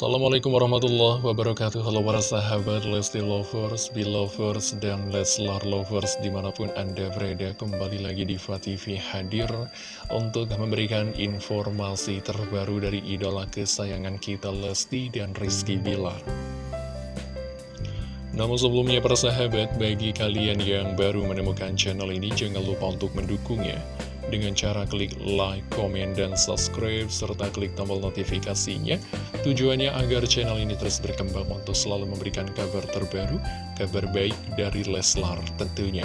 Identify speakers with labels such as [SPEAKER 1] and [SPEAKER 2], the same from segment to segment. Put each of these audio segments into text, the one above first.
[SPEAKER 1] Assalamualaikum warahmatullahi wabarakatuh Halo para sahabat Lesti Lovers, Belovers, dan Leslar Lovers Di mana pun Anda berada kembali lagi di TV hadir Untuk memberikan informasi terbaru dari idola kesayangan kita Lesti dan Rizky Bilar namun sebelumnya para sahabat, bagi kalian yang baru menemukan channel ini jangan lupa untuk mendukungnya dengan cara klik like, komen, dan subscribe, serta klik tombol notifikasinya. Tujuannya agar channel ini terus berkembang untuk selalu memberikan kabar terbaru, kabar baik dari Leslar tentunya.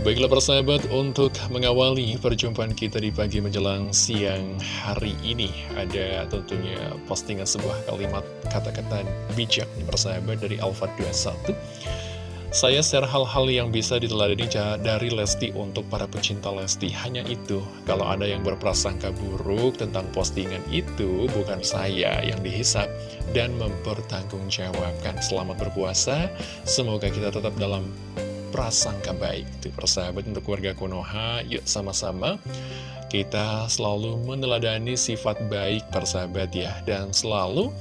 [SPEAKER 1] Baiklah persahabat, untuk mengawali perjumpaan kita di pagi menjelang siang hari ini Ada tentunya postingan sebuah kalimat kata-kata bijak nih persahabat dari Alfa 21 saya share hal-hal yang bisa diteladani dari Lesti untuk para pecinta Lesti. Hanya itu, kalau ada yang berprasangka buruk tentang postingan itu, bukan saya yang dihisap dan mempertanggungjawabkan. Selamat berpuasa, semoga kita tetap dalam prasangka baik. Itu persahabat untuk keluarga Konoha, yuk sama-sama kita selalu meneladani sifat baik persahabat ya. Dan selalu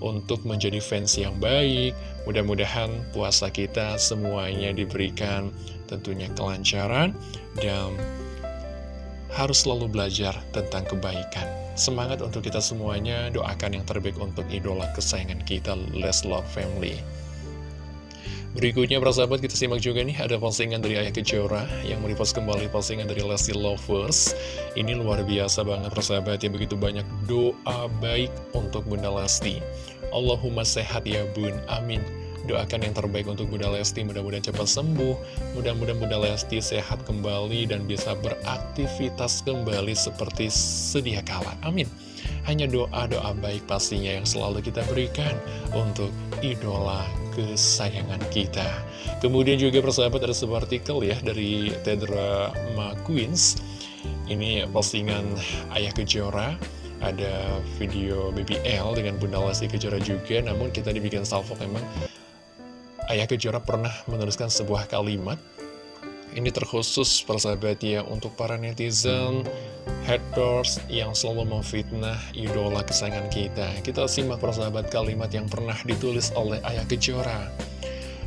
[SPEAKER 1] untuk menjadi fans yang baik. Mudah-mudahan puasa kita semuanya diberikan tentunya kelancaran dan harus selalu belajar tentang kebaikan. Semangat untuk kita semuanya, doakan yang terbaik untuk idola kesayangan kita, Let's Love Family. Berikutnya persahabat kita simak juga nih ada postingan dari Ayah Kejora yang merepost kembali postingan dari Lesti Lovers. Ini luar biasa banget persahabat ya. Begitu banyak doa baik untuk Bunda Lesti. Allahumma sehat ya bun, amin. Doakan yang terbaik untuk Bunda Lesti, mudah-mudahan cepat sembuh. Mudah-mudahan Bunda Lesti sehat kembali dan bisa beraktivitas kembali seperti sedia kala. Amin Hanya doa-doa baik pastinya yang selalu kita berikan untuk idola kesayangan kita. Kemudian juga persahabat ada sebuah artikel ya dari Tedra McQueens Ini postingan Ayah Kejora. Ada video BBL dengan Bunda Lesti Kejora juga. Namun kita dibikin salvo memang. Ayah Kejora pernah menuliskan sebuah kalimat Ini terkhusus persahabat ya untuk para netizen haters yang selalu memfitnah idola kesayangan kita. Kita simak persahabat kalimat yang pernah ditulis oleh Ayah Kejora.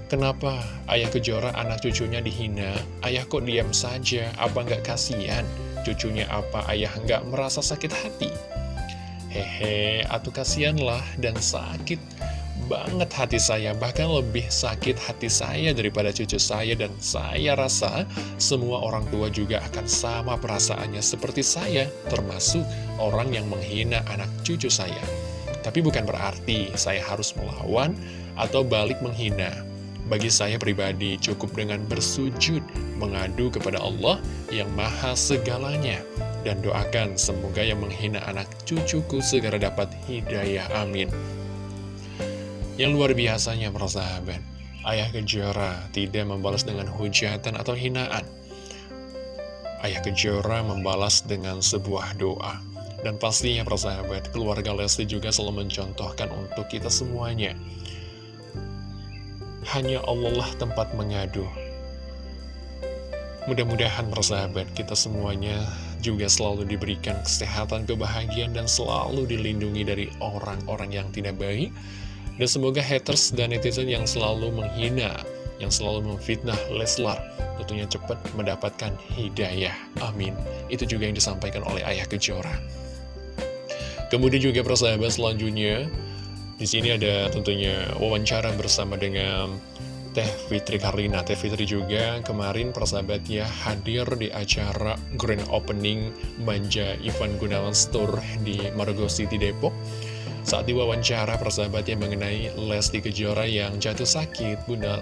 [SPEAKER 1] Kenapa Ayah Kejora anak cucunya dihina? Ayah kok diam saja? Apa nggak kasihan? Cucunya apa ayah nggak merasa sakit hati? Hehe, atuh kasihanlah dan sakit banget hati saya, bahkan lebih sakit hati saya daripada cucu saya dan saya rasa semua orang tua juga akan sama perasaannya seperti saya, termasuk orang yang menghina anak cucu saya. Tapi bukan berarti saya harus melawan atau balik menghina. Bagi saya pribadi cukup dengan bersujud, mengadu kepada Allah yang maha segalanya. Dan doakan semoga yang menghina anak cucuku segera dapat hidayah. Amin. Yang luar biasanya persahabat, Ayah Kejora tidak membalas dengan hujatan atau hinaan. Ayah Kejora membalas dengan sebuah doa. Dan pastinya persahabat, keluarga Lesti juga selalu mencontohkan untuk kita semuanya. Hanya Allah lah tempat mengadu. Mudah-mudahan persahabat kita semuanya juga selalu diberikan kesehatan, kebahagiaan, dan selalu dilindungi dari orang-orang yang tidak baik dan semoga haters dan netizen yang selalu menghina, yang selalu memfitnah Leslar, tentunya cepat mendapatkan hidayah. Amin. Itu juga yang disampaikan oleh Ayah Kejora. Kemudian juga persahabat selanjutnya, di sini ada tentunya wawancara bersama dengan Teh Fitri Karlina. Teh Fitri juga kemarin persahabatnya hadir di acara Grand Opening Manja Ivan Gunawan Store di Margo City, Depok. Saat diwawancara persahabatnya mengenai Lesti Kejora yang jatuh sakit, Bunda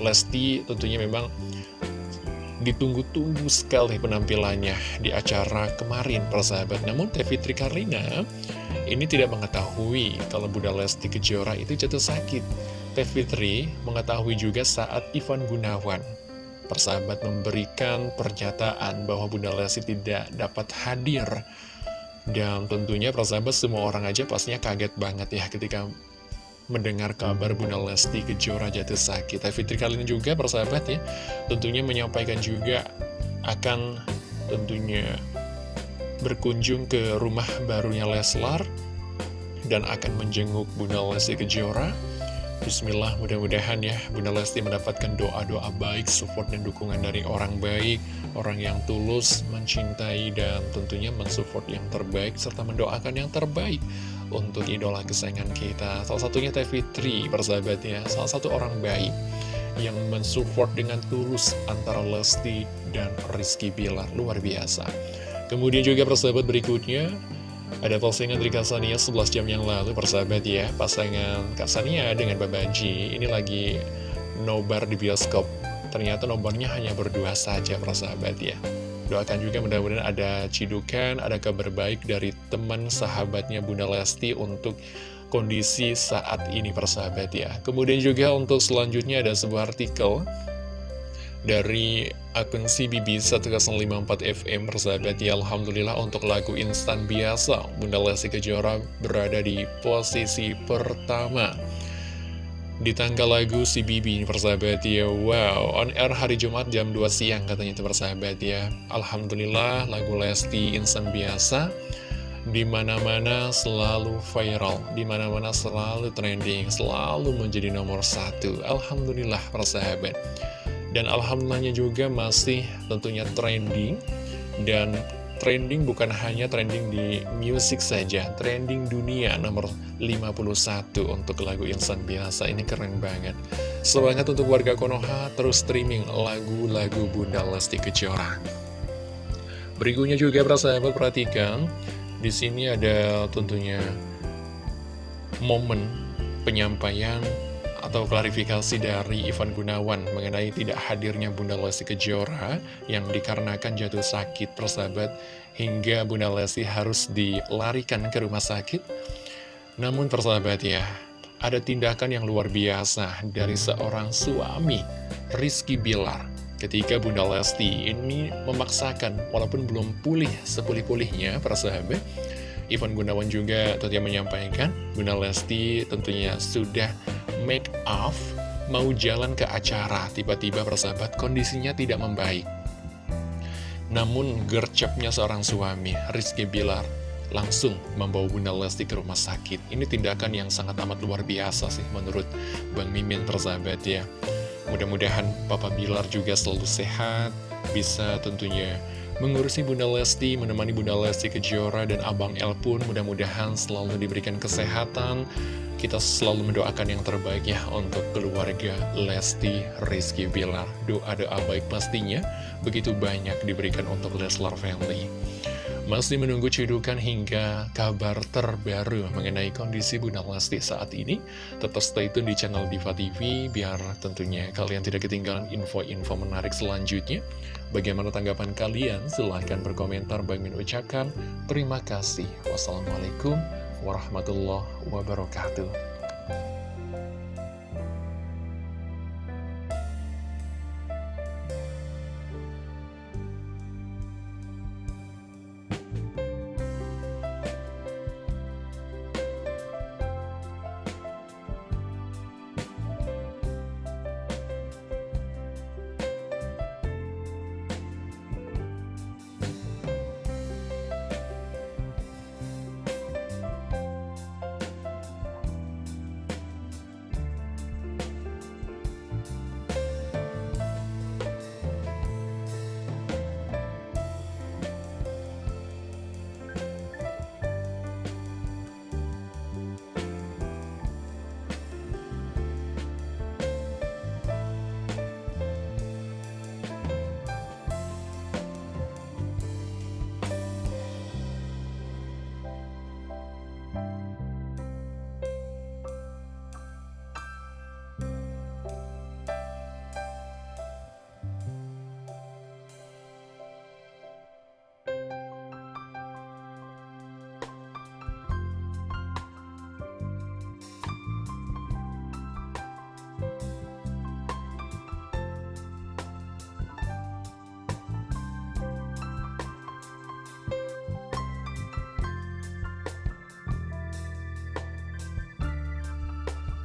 [SPEAKER 1] Lesti tentunya memang ditunggu-tunggu sekali penampilannya di acara kemarin persahabat. Namun Teh Fitri Karlina ini tidak mengetahui kalau Bunda Lesti Kejora itu jatuh sakit. Teh Fitri mengetahui juga saat Ivan Gunawan persahabat memberikan pernyataan bahwa Bunda Lesti tidak dapat hadir dan tentunya persahabat semua orang aja pastinya kaget banget ya ketika mendengar kabar Bunda Lesti Kejora jatuh sakit. Fitri kali ini juga persahabat ya, tentunya menyampaikan juga akan tentunya berkunjung ke rumah barunya Leslar dan akan menjenguk Bunda Lesti Kejora. Bismillah, mudah-mudahan ya Bunda Lesti mendapatkan doa-doa baik, support dan dukungan dari orang baik, orang yang tulus, mencintai, dan tentunya mensupport yang terbaik, serta mendoakan yang terbaik untuk idola kesayangan kita. Salah satunya Teh Fitri, persahabatnya, salah satu orang baik yang mensupport dengan tulus antara Lesti dan Rizky Bilar, luar biasa. Kemudian juga persahabat berikutnya, ada postingan dari Kasania 11 jam yang lalu, persahabat ya, pasangan Kasania dengan Babaji, ini lagi nobar di bioskop. Ternyata nomornya hanya berdua saja, persahabat ya. Doakan juga mudah-mudahan ada cidukan, ada kabar baik dari teman sahabatnya Bunda Lesti untuk kondisi saat ini persahabat ya. Kemudian juga untuk selanjutnya ada sebuah artikel dari akun CBB 1054FM persahabat ya Alhamdulillah untuk lagu instan biasa Bunda Lesti Kejora berada di posisi pertama di tanggal lagu CBB persahabat ya Wow, on air hari Jumat jam 2 siang katanya itu persahabat ya Alhamdulillah lagu Lesti instan biasa di mana-mana selalu viral, di mana-mana selalu trending, selalu menjadi nomor satu. Alhamdulillah persahabat. Dan alhamdulillahnya juga masih tentunya trending dan trending bukan hanya trending di musik saja, trending dunia nomor 51 untuk lagu Insan Biasa. Ini keren banget. Semangat untuk warga Konoha terus streaming lagu-lagu Bunda Lesti Kejora. Berikutnya juga persahabat perhatikan di sini ada tentunya momen penyampaian atau klarifikasi dari Ivan Gunawan mengenai tidak hadirnya Bunda Lesti Kejora yang dikarenakan jatuh sakit persahabat hingga Bunda Lesti harus dilarikan ke rumah sakit. Namun persahabat ya, ada tindakan yang luar biasa dari seorang suami, Rizky Bilar. Ketika Bunda Lesti ini memaksakan, walaupun belum pulih sepulih-pulihnya, para sahabat, Ivan Gunawan juga tentunya menyampaikan, Bunda Lesti tentunya sudah make off, mau jalan ke acara, tiba-tiba persahabat kondisinya tidak membaik. Namun gercepnya seorang suami, Rizky Bilar, langsung membawa Bunda Lesti ke rumah sakit. Ini tindakan yang sangat amat luar biasa sih menurut Bang Mimin persahabat ya. Mudah-mudahan Papa Bilar juga selalu sehat, bisa tentunya mengurusi Bunda Lesti, menemani Bunda Lesti Kejora dan Abang El pun mudah-mudahan selalu diberikan kesehatan. Kita selalu mendoakan yang terbaik ya untuk keluarga Lesti Rizky Bilar. Doa-doa baik pastinya begitu banyak diberikan untuk Leslar Family. Masih menunggu cedukan hingga kabar terbaru mengenai kondisi Bunda Lesti saat ini. Tetap stay tune di channel Diva TV biar tentunya kalian tidak ketinggalan info-info menarik selanjutnya. Bagaimana tanggapan kalian? Silahkan berkomentar. Bang Min ucapkan terima kasih. Wassalamualaikum warahmatullahi wabarakatuh.